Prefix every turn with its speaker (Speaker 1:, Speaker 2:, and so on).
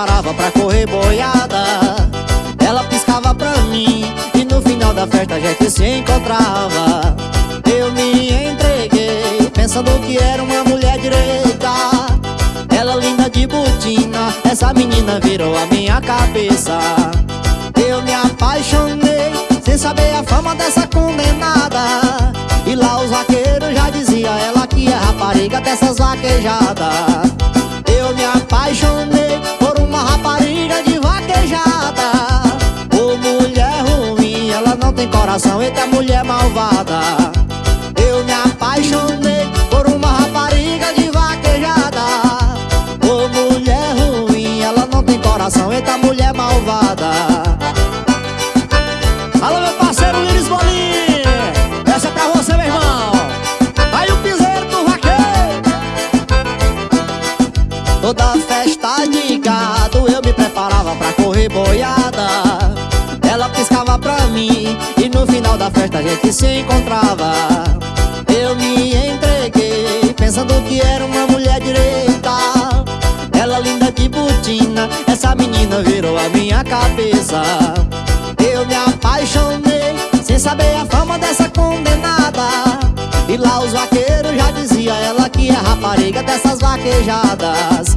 Speaker 1: preparava pra correr boiada. Ela piscava pra mim E no final da festa a gente se encontrava. Eu me entreguei Pensando que era uma mulher direita. Ela linda de botina Essa menina virou a minha cabeça. Eu me apaixonei Sem saber a fama dessa condenada. E lá os vaqueiros já dizia Ela que é rapariga dessas vaquejadas Toda festa de gado eu me preparava pra correr boiada. Ela piscava pra mim e no final da festa a gente se encontrava. Eu me entreguei pensando que era uma mulher direita. Ela linda de botina, essa menina virou a minha cabeça. Eu me apaixonei sem saber a fama dessa condenada. E lá os vaqueiros já dizia ela que é rapariga dessas vaquejadas